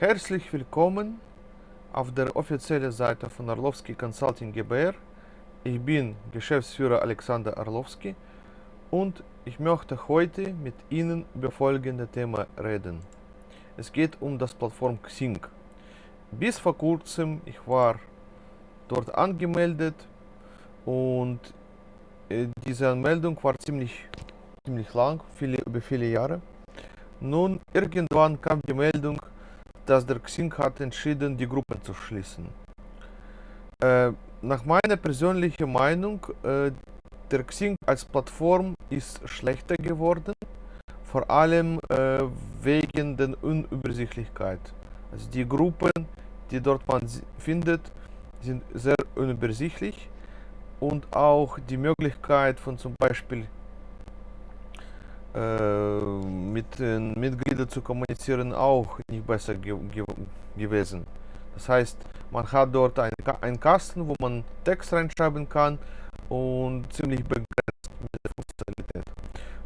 Herzlich willkommen auf der offiziellen Seite von Arlovski Consulting GbR. Ich bin Geschäftsführer Alexander Arlovski und ich möchte heute mit Ihnen über folgende Thema reden. Es geht um das Plattform Xing. Bis vor kurzem ich war dort angemeldet und äh, diese Anmeldung war ziemlich, ziemlich lang, viele, über viele Jahre. Nun, irgendwann kam die Meldung, dass der Xing hat entschieden, die Gruppe zu schließen. Äh, nach meiner persönlichen Meinung, äh, der Xing als Plattform ist schlechter geworden, vor allem äh, wegen der Unübersichtlichkeit. Also die Gruppen, die dort man findet, sind sehr unübersichtlich und auch die Möglichkeit von zum Beispiel mit den Mitgliedern zu kommunizieren auch nicht besser ge ge gewesen. Das heißt, man hat dort einen, einen Kasten, wo man Text reinschreiben kann und ziemlich begrenzt mit der Funktionalität.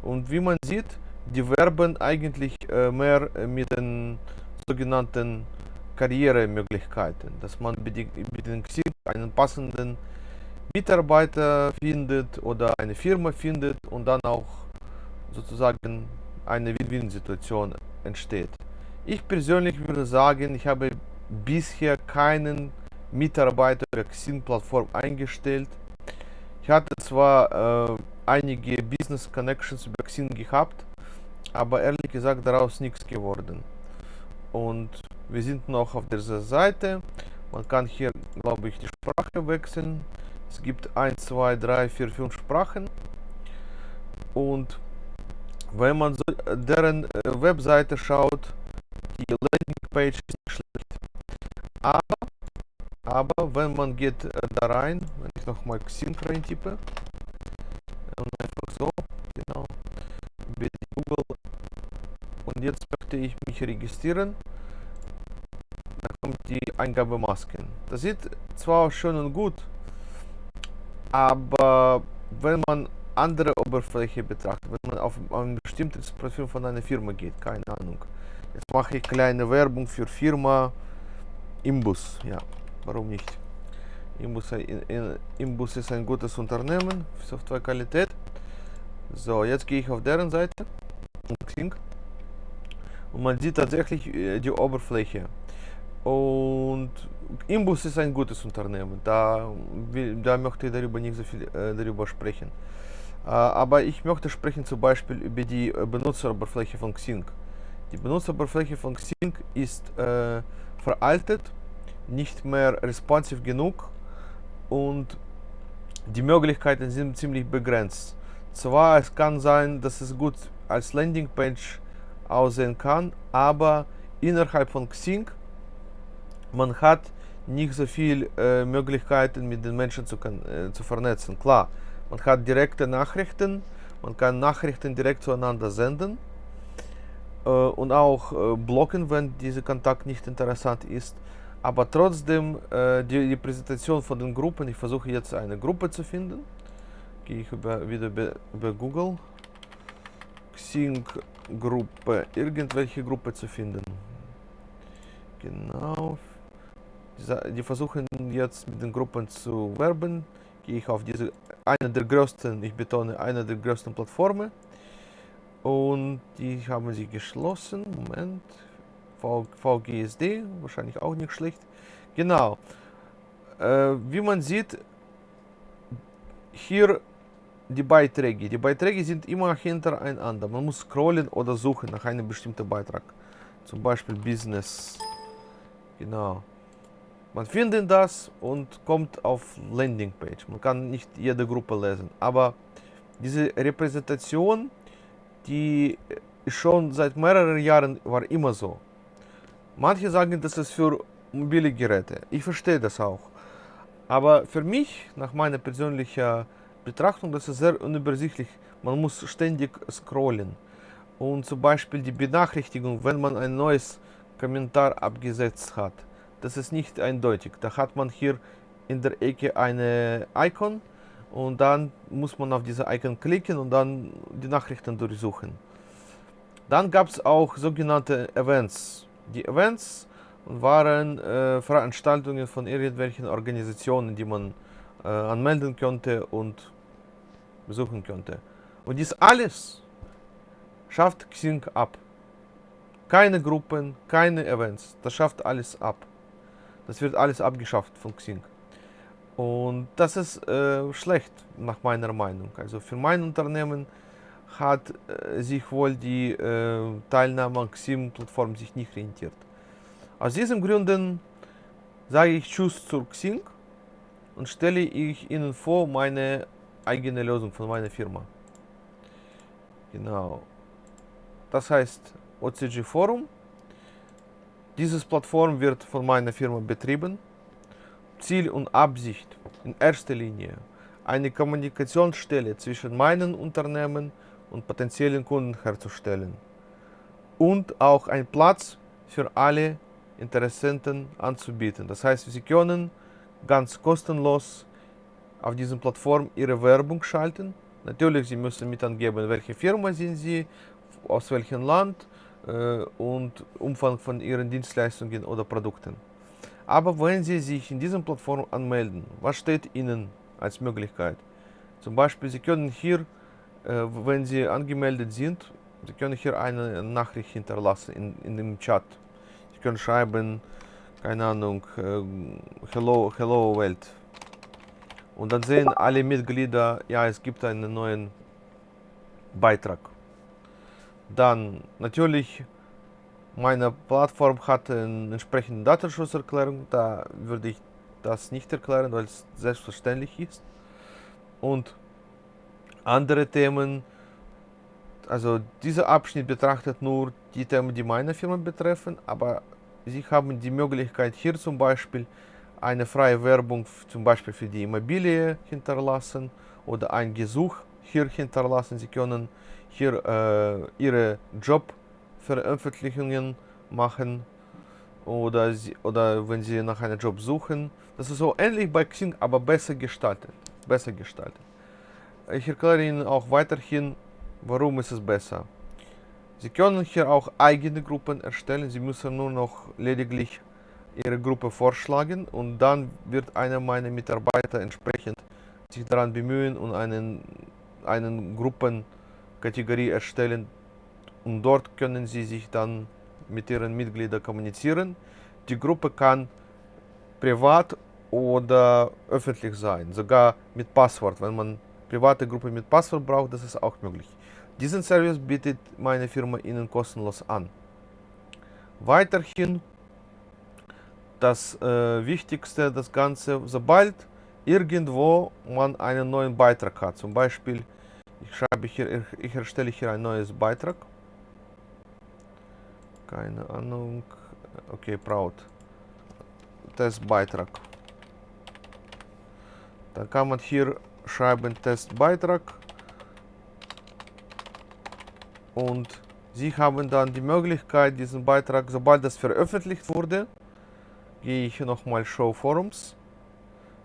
Und wie man sieht, die werben eigentlich äh, mehr mit den sogenannten Karrieremöglichkeiten, dass man Xing einen passenden Mitarbeiter findet oder eine Firma findet und dann auch sozusagen eine Win-Win-Situation entsteht. Ich persönlich würde sagen, ich habe bisher keinen Mitarbeiter der Xing-Plattform eingestellt. Ich hatte zwar äh, einige Business Connections über Xing gehabt, aber ehrlich gesagt daraus nichts geworden. Und wir sind noch auf dieser Seite. Man kann hier, glaube ich, die Sprache wechseln. Es gibt 1, 2, 3, 4, 5 Sprachen. Und wenn man so deren äh, Webseite schaut, die Landingpage ist nicht schlecht. Aber, aber wenn man geht äh, da rein, wenn ich nochmal Xing reintippe, und einfach so, genau, über Google, und jetzt möchte ich mich registrieren, da kommt die Eingabemasken. Das sieht zwar schön und gut, aber wenn man andere Oberfläche betrachtet, wenn man auf ein bestimmtes Profil von einer Firma geht, keine Ahnung. Jetzt mache ich kleine Werbung für Firma Imbus, ja, warum nicht? Imbus, Imbus ist ein gutes Unternehmen Softwarequalität. So, jetzt gehe ich auf deren Seite und man sieht tatsächlich äh, die Oberfläche. Und Imbus ist ein gutes Unternehmen, da, da möchte ich darüber nicht so viel äh, darüber sprechen. Aber ich möchte sprechen zum Beispiel über die äh, Benutzeroberfläche von Xing. Die Benutzeroberfläche von Xing ist äh, veraltet, nicht mehr responsive genug und die Möglichkeiten sind ziemlich begrenzt. Zwar es kann sein, dass es gut als Landingpage aussehen kann, aber innerhalb von Xing man hat nicht so viel äh, Möglichkeiten mit den Menschen zu, äh, zu vernetzen. Klar, man hat direkte Nachrichten, man kann Nachrichten direkt zueinander senden äh, und auch äh, blocken, wenn dieser Kontakt nicht interessant ist. Aber trotzdem, äh, die, die, Präsentation von den Gruppen, ich versuche jetzt eine Gruppe zu finden. Gehe ich über, wieder über, über Google. Xing Gruppe, irgendwelche Gruppe zu finden. Genau. Die versuchen jetzt mit den Gruppen zu werben gehe ich auf diese, eine der größten, ich betone, eine der größten Plattformen. Und die haben sie geschlossen. Moment. VGSD, wahrscheinlich auch nicht schlecht. Genau. Äh, wie man sieht, hier die Beiträge. Die Beiträge sind immer hintereinander. Man muss scrollen oder suchen nach einem bestimmten Beitrag. Zum Beispiel Business. Genau. Man findet das und kommt auf Landingpage. Man kann nicht jede Gruppe lesen, aber diese Repräsentation, die schon seit mehreren Jahren war immer so. Manche sagen, das ist für mobile Geräte. Ich verstehe das auch. Aber für mich, nach meiner persönlichen Betrachtung, das ist sehr unübersichtlich. Man muss ständig scrollen. Und zum Beispiel die Benachrichtigung, wenn man ein neues Kommentar abgesetzt hat das ist nicht eindeutig. Da hat man hier in der Ecke eine Icon und dann muss man auf diese Icon klicken und dann die Nachrichten durchsuchen. Dann gab es auch sogenannte Events. Die Events waren äh, Veranstaltungen von irgendwelchen Organisationen, die man äh, anmelden könnte und besuchen könnte. Und dies alles schafft Xing ab. Keine Gruppen, keine Events, das schafft alles ab. Das wird alles abgeschafft von Xing. Und das ist äh, schlecht, nach meiner Meinung. Also für mein Unternehmen hat äh, sich wohl die äh, Teilnahme an Xing-Plattform nicht rentiert. Aus diesen Gründen sage ich Tschüss zu Xing und stelle ich Ihnen vor meine eigene Lösung von meiner Firma. Genau. Das heißt OCG Forum. Diese Plattform wird von meiner Firma betrieben. Ziel und Absicht in erster Linie eine Kommunikationsstelle zwischen meinem Unternehmen und potenziellen Kunden herzustellen und auch ein Platz für alle Interessenten anzubieten. Das heißt, Sie können ganz kostenlos auf dieser Plattform Ihre Werbung schalten. Natürlich, Sie müssen mit angeben, welche Firma sind Sie, aus welchem Land und Umfang von Ihren Dienstleistungen oder Produkten. Aber wenn Sie sich in dieser Plattform anmelden, was steht Ihnen als Möglichkeit? Zum Beispiel, Sie können hier, äh, wenn Sie angemeldet sind, Sie können hier eine Nachricht hinterlassen in, in dem Chat können schreiben, keine Ahnung, äh, Hello, Hello Welt. Und dann sehen alle Mitglieder, ja, es gibt einen neuen Beitrag. Dann natürlich, meine Plattform hat eine entsprechende Datenschutzerklärung, da würde ich das nicht erklären, weil es selbstverständlich ist. Und andere Themen, also dieser Abschnitt betrachtet nur die Themen, die meine Firma betreffen, aber Sie haben die Möglichkeit hier zum Beispiel eine freie Werbung zum Beispiel für die Immobilie hinterlassen oder ein Gesuch hier hinterlassen. Sie können hier äh, Ihre Jobveröffentlichungen machen oder, sie, oder wenn Sie nach einem Job suchen. Das ist so ähnlich bei Xing, aber besser gestaltet. Besser gestaltet. Ich erkläre Ihnen auch weiterhin, warum ist es besser. Sie können hier auch eigene Gruppen erstellen. Sie müssen nur noch lediglich Ihre Gruppe vorschlagen und dann wird einer meiner Mitarbeiter entsprechend sich daran bemühen und einen, einen Gruppenkategorie erstellen und dort können Sie sich dann mit Ihren Mitgliedern kommunizieren. Die Gruppe kann privat oder öffentlich sein, sogar mit Passwort. Wenn man private Gruppe mit Passwort braucht, das ist auch möglich. Diesen Service bietet meine Firma Ihnen kostenlos an. Weiterhin das äh, Wichtigste, das Ganze, sobald irgendwo man einen neuen Beitrag hat, zum Beispiel, ich schreibe hier, ich erstelle hier ein neues Beitrag, keine Ahnung, okay, Braut, Testbeitrag. Dann kann man hier schreiben Testbeitrag. Und Sie haben dann die Möglichkeit, diesen Beitrag, sobald das veröffentlicht wurde, gehe ich nochmal Show Forums,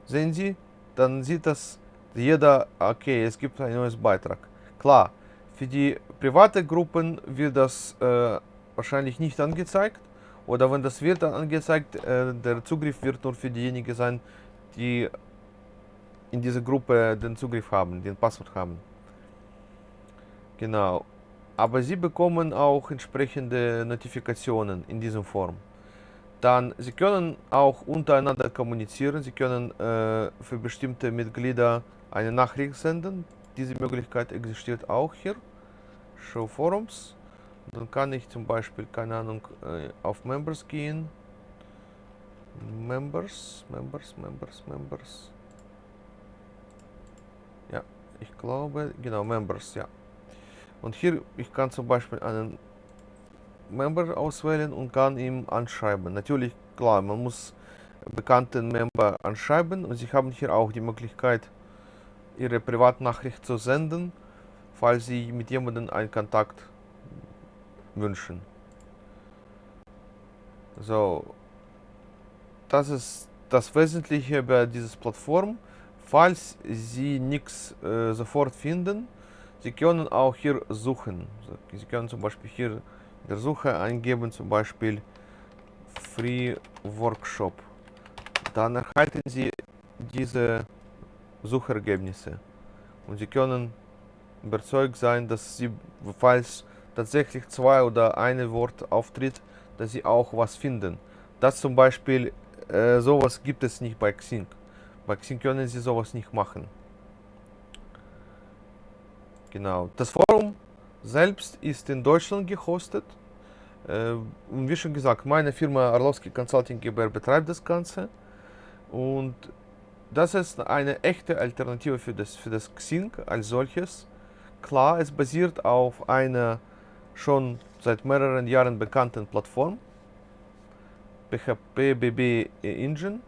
sehen Sie, dann sieht das jeder, okay, es gibt ein neues Beitrag. Klar, für die private Gruppen wird das äh, wahrscheinlich nicht angezeigt oder wenn das wird dann angezeigt, äh, der Zugriff wird nur für diejenigen sein, die in dieser Gruppe den Zugriff haben, den Passwort haben. Genau aber Sie bekommen auch entsprechende Notifikationen in dieser Form. Dann, Sie können auch untereinander kommunizieren, Sie können äh, für bestimmte Mitglieder eine Nachricht senden. Diese Möglichkeit existiert auch hier. Show Forums. Dann kann ich zum Beispiel, keine Ahnung, äh, auf Members gehen. Members, Members, Members, Members. Ja, ich glaube, genau, Members, ja. Und hier, ich kann zum Beispiel einen Member auswählen und kann ihm anschreiben. Natürlich, klar, man muss bekannten Member anschreiben und Sie haben hier auch die Möglichkeit, Ihre Privatnachricht zu senden, falls Sie mit jemandem einen Kontakt wünschen. So, das ist das Wesentliche bei dieser Plattform. Falls Sie nichts äh, sofort finden, Sie können auch hier suchen. Sie können zum Beispiel hier der Suche eingeben, zum Beispiel Free Workshop. Dann erhalten Sie diese Suchergebnisse. Und Sie können überzeugt sein, dass Sie, falls tatsächlich zwei oder ein Wort auftritt, dass Sie auch was finden. Das zum Beispiel, äh, sowas gibt es nicht bei Xing. Bei Xing können Sie sowas nicht machen. Genau. Das Forum selbst ist in Deutschland gehostet. Und wie schon gesagt, meine Firma Arlovski Consulting GbR betreibt das Ganze. Und das ist eine echte Alternative für das, für das Xing als solches. Klar, es basiert auf einer schon seit mehreren Jahren bekannten Plattform. PHP BB Engine,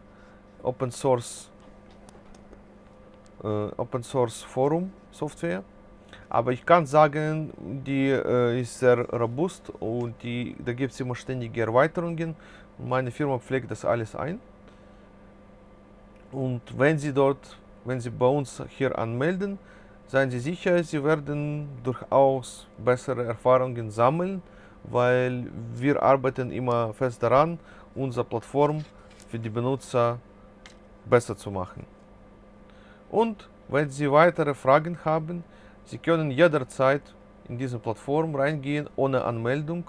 Open Source, äh, Open Source Forum Software. Aber ich kann sagen, die äh, ist sehr robust und die, da gibt es immer ständige Erweiterungen. Meine Firma pflegt das alles ein. Und wenn Sie dort, wenn Sie bei uns hier anmelden, seien Sie sicher, Sie werden durchaus bessere Erfahrungen sammeln, weil wir arbeiten immer fest daran, unsere Plattform für die Benutzer besser zu machen. Und wenn Sie weitere Fragen haben, Sie können jederzeit in diese Plattform reingehen ohne Anmeldung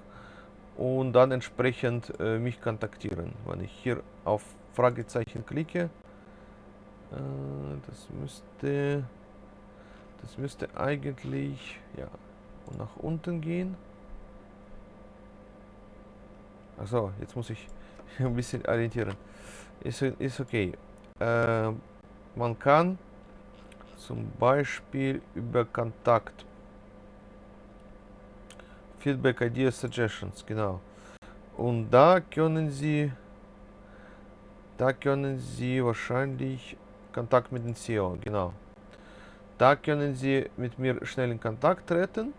und dann entsprechend äh, mich kontaktieren. Wenn ich hier auf Fragezeichen klicke, äh, das müsste das müsste eigentlich ja nach unten gehen. Achso, jetzt muss ich ein bisschen orientieren. Ist, ist okay. Äh, man kann zum Beispiel über Kontakt. Feedback, Ideas, Suggestions, genau. Und da können Sie, da können Sie wahrscheinlich Kontakt mit dem CEO, genau. Da können Sie mit mir schnell in Kontakt treten.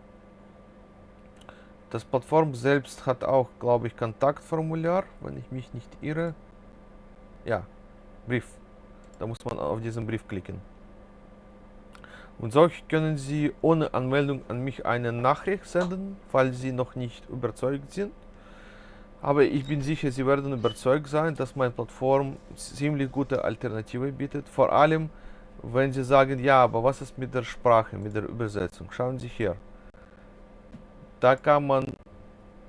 Das Plattform selbst hat auch, glaube ich, Kontaktformular, wenn ich mich nicht irre. Ja, Brief. Da muss man auf diesen Brief klicken. Und so können Sie ohne Anmeldung an mich eine Nachricht senden, falls Sie noch nicht überzeugt sind. Aber ich bin sicher, Sie werden überzeugt sein, dass meine Plattform ziemlich gute Alternative bietet. Vor allem, wenn Sie sagen, ja, aber was ist mit der Sprache, mit der Übersetzung? Schauen Sie hier. Da kann man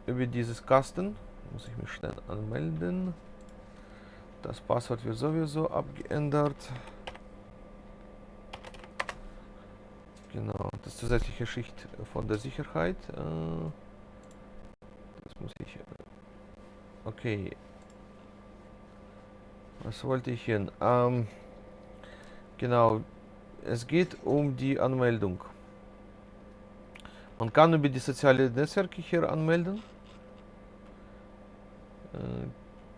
über dieses Kasten, muss ich mich schnell anmelden. Das Passwort wird sowieso abgeändert. Genau, das zusätzliche Schicht von der Sicherheit. Äh, das muss ich... Okay. Was wollte ich hin? Ähm, genau, es geht um die Anmeldung. Man kann über die sozialen Netzwerke hier anmelden. Äh,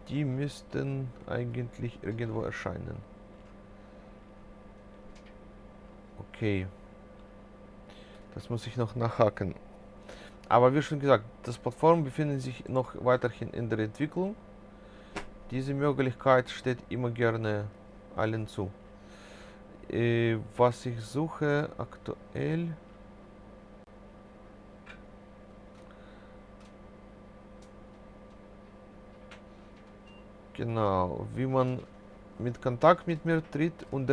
die müssten eigentlich irgendwo erscheinen. Okay. Das muss ich noch nachhaken. Aber wie schon gesagt, das Plattform befindet sich noch weiterhin in der Entwicklung. Diese Möglichkeit steht immer gerne allen zu. Äh, was ich suche aktuell... Genau, wie man mit Kontakt mit mir tritt und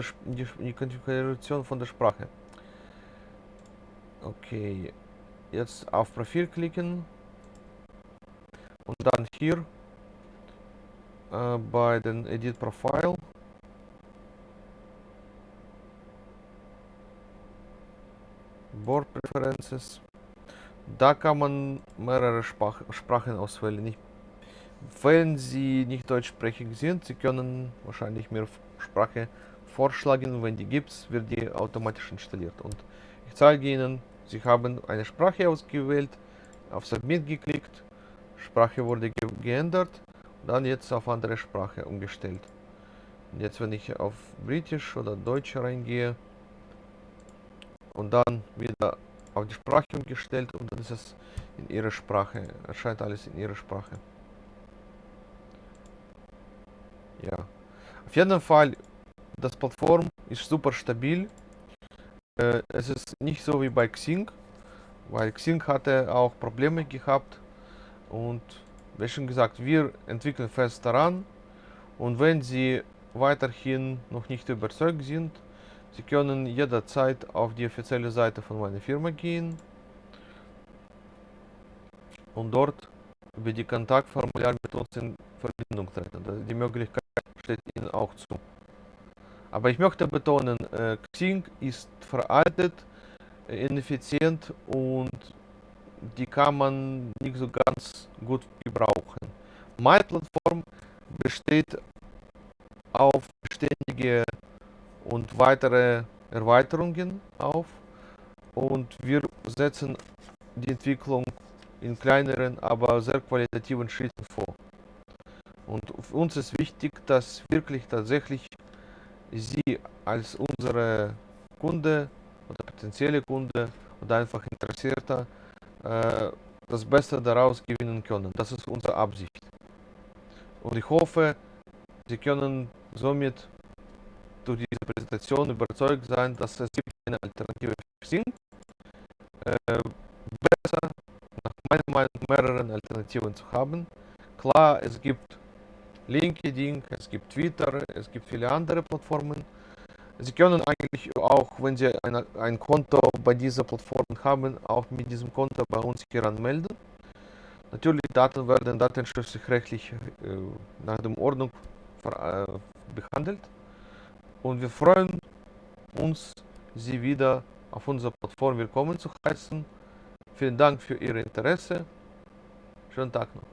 die Konfiguration von der Sprache. Okay, jetzt auf Profil klicken und dann hier äh, bei den Edit Profile Board Preferences. Da kann man mehrere Sprach Sprachen auswählen. Ich, wenn Sie nicht deutschsprachig sind, Sie können wahrscheinlich mehr Sprache vorschlagen. Wenn die gibt, wird die automatisch installiert. Und ich zeige Ihnen Sie haben eine Sprache ausgewählt, auf Submit geklickt, Sprache wurde ge geändert, dann jetzt auf andere Sprache umgestellt. Und jetzt wenn ich auf Britisch oder Deutsch reingehe und dann wieder auf die Sprache umgestellt und dann ist es in ihrer Sprache, erscheint alles in ihrer Sprache. Ja, auf jeden Fall, das Plattform ist super stabil es ist nicht so wie bei Xing, weil Xing hatte auch Probleme gehabt und wie schon gesagt, wir entwickeln fest daran und wenn Sie weiterhin noch nicht überzeugt sind, Sie können jederzeit auf die offizielle Seite von meiner Firma gehen und dort über die Kontaktformular mit uns in Verbindung treten. Die Möglichkeit steht Ihnen auch zu. Aber ich möchte betonen, äh, Xing ist veraltet, ineffizient und die kann man nicht so ganz gut gebrauchen. Meine Plattform besteht auf beständige und weitere Erweiterungen auf und wir setzen die Entwicklung in kleineren, aber sehr qualitativen Schritten vor. Und für uns ist wichtig, dass wirklich tatsächlich Sie als unsere Kunde oder potenzielle Kunde oder einfach Interessierter äh, das Beste daraus gewinnen können. Das ist unsere Absicht. Und ich hoffe, Sie können somit durch diese Präsentation überzeugt sein, dass es gibt eine Alternative für Xing. Äh, besser, nach meiner Meinung, mehreren Alternativen zu haben. Klar, es gibt LinkedIn, es gibt Twitter, es gibt viele andere Plattformen. Sie können eigentlich auch, wenn Sie eine, ein Konto bei dieser Plattform haben, auch mit diesem Konto bei uns hier anmelden. Natürlich, Daten werden datenschutzrechtlich äh, nach der Ordnung äh, behandelt. Und wir freuen uns, Sie wieder auf unserer Plattform willkommen zu heißen. Vielen Dank für Ihr Interesse. Schönen Tag noch.